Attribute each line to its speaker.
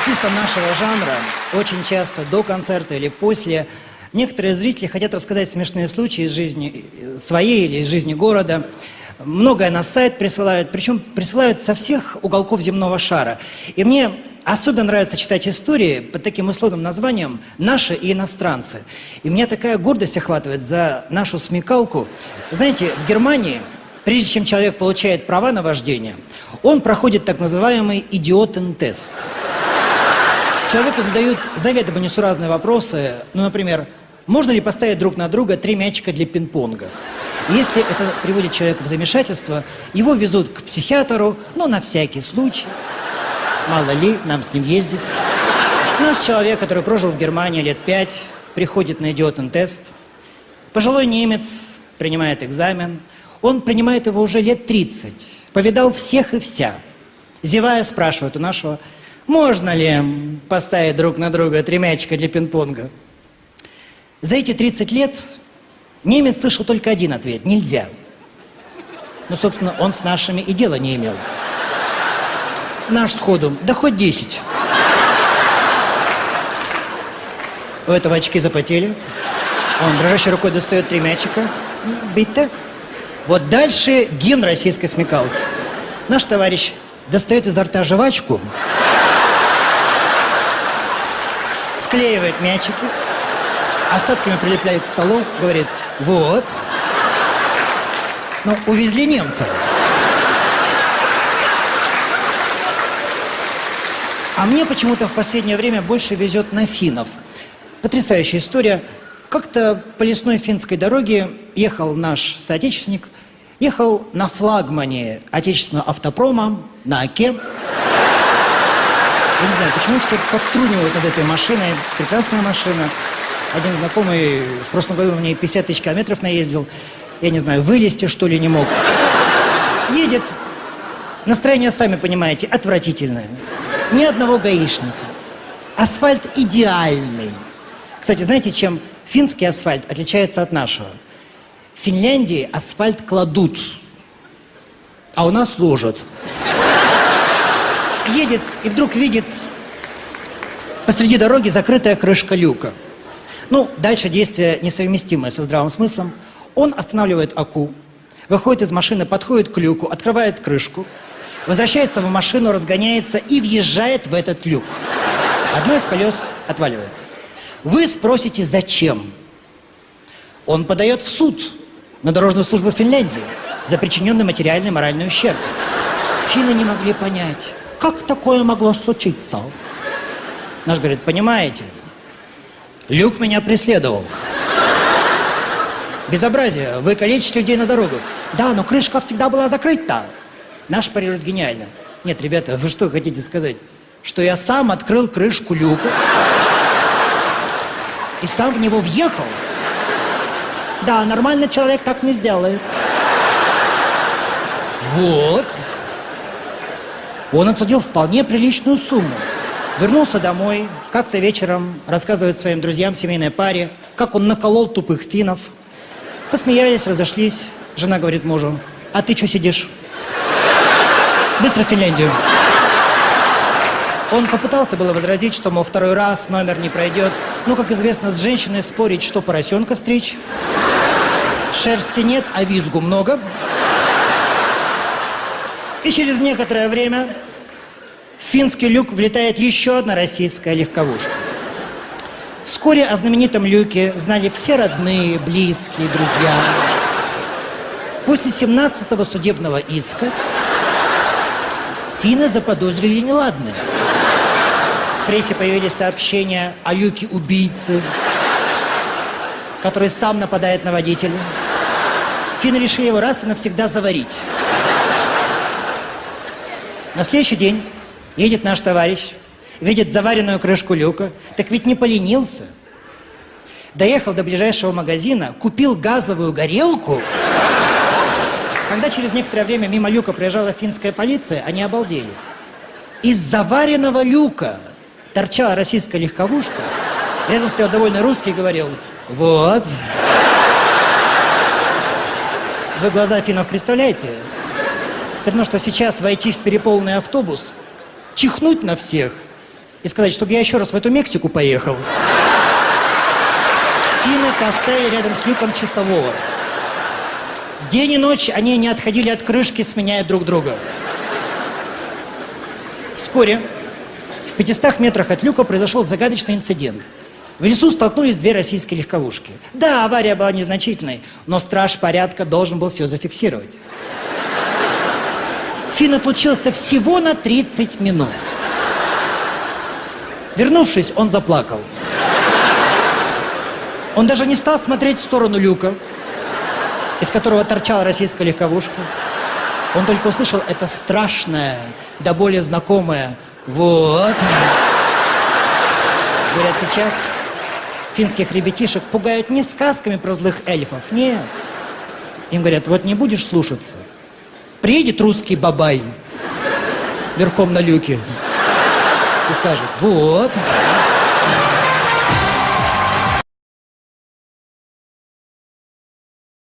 Speaker 1: артистам нашего жанра очень часто до концерта или после некоторые зрители хотят рассказать смешные случаи из жизни э, своей или из жизни города. Многое на сайт присылают, причем присылают со всех уголков земного шара. И мне особенно нравится читать истории под таким условным названием «Наши и иностранцы». И меня такая гордость охватывает за нашу смекалку. Знаете, в Германии, прежде чем человек получает права на вождение, он проходит так называемый идиотен-тест. Человеку задают заведомо несуразные вопросы, ну, например, можно ли поставить друг на друга три мячика для пинг-понга? Если это приводит человека в замешательство, его везут к психиатру, ну, на всякий случай. Мало ли, нам с ним ездить. Наш человек, который прожил в Германии лет пять, приходит на идиотный тест. Пожилой немец принимает экзамен. Он принимает его уже лет 30. Повидал всех и вся. Зевая, спрашивает у нашего можно ли поставить друг на друга три мячика для пинг-понга? За эти 30 лет немец слышал только один ответ – нельзя. Ну, собственно, он с нашими и дела не имел. Наш сходу, да хоть 10. У этого очки запотели. Он дрожащей рукой достает три мячика. Бить-то. Вот дальше гимн российской смекалки. Наш товарищ достает изо рта жвачку, склеивает мячики, остатками прилепляет к столу, говорит, вот. Ну, увезли немца. А мне почему-то в последнее время больше везет на финнов. Потрясающая история. Как-то по лесной финской дороге ехал наш соотечественник, ехал на флагмане отечественного автопрома, на ОКЕ. Я не знаю, почему все подтрунивают над этой машиной. Прекрасная машина. Один знакомый в прошлом году на ней 50 тысяч километров наездил. Я не знаю, вылезти что ли не мог. Едет. Настроение, сами понимаете, отвратительное. Ни одного гаишника. Асфальт идеальный. Кстати, знаете, чем финский асфальт отличается от нашего? В Финляндии асфальт кладут, а у нас ложат едет и вдруг видит посреди дороги закрытая крышка люка. Ну, дальше действие несовместимое со здравым смыслом. Он останавливает Аку, выходит из машины, подходит к люку, открывает крышку, возвращается в машину, разгоняется и въезжает в этот люк. Одно из колес отваливается. Вы спросите, зачем? Он подает в суд на дорожную службу Финляндии за причиненный материальный и моральный ущерб. Финны не могли понять, как такое могло случиться? Наш говорит, понимаете, Люк меня преследовал. Безобразие, вы калечите людей на дорогу. Да, но крышка всегда была закрыта. Наш парирует гениально. Нет, ребята, вы что хотите сказать? Что я сам открыл крышку люка и сам в него въехал? Да, нормальный человек так не сделает. Вот. Он отсудил вполне приличную сумму. Вернулся домой, как-то вечером рассказывает своим друзьям, семейной паре, как он наколол тупых финнов. Посмеялись, разошлись. Жена говорит мужу, а ты что сидишь? Быстро в Финляндию. Он попытался было возразить, что, мол, второй раз номер не пройдет. Ну, как известно, с женщиной спорить, что поросенка стричь. Шерсти нет, а визгу много. И через некоторое время в финский люк влетает еще одна российская легковушка. Вскоре о знаменитом люке знали все родные, близкие, друзья. После 17-го судебного иска финны заподозрили неладное. В прессе появились сообщения о люке убийцы, который сам нападает на водителя. Финны решили его раз и навсегда заварить. На следующий день едет наш товарищ, видит заваренную крышку люка, так ведь не поленился. Доехал до ближайшего магазина, купил газовую горелку. Когда через некоторое время мимо люка проезжала финская полиция, они обалдели. Из заваренного люка торчала российская легковушка. Рядом стоял довольно русский и говорил, вот. Вы глаза финнов представляете? Все равно, что сейчас войти в переполненный автобус, чихнуть на всех и сказать, чтобы я еще раз в эту Мексику поехал. Финны поставили рядом с люком часового. День и ночь они не отходили от крышки, сменяя друг друга. Вскоре в 500 метрах от люка произошел загадочный инцидент. В лесу столкнулись две российские легковушки. Да, авария была незначительной, но страж порядка должен был все зафиксировать. Фин отлучился всего на 30 минут. Вернувшись, он заплакал. Он даже не стал смотреть в сторону люка, из которого торчала российская легковушка. Он только услышал это страшное, да более знакомое «Вот». Говорят, сейчас финских ребятишек пугают не сказками про злых эльфов, нет. Им говорят, вот не будешь слушаться, приедет русский бабай верхом на люке и скажет, вот,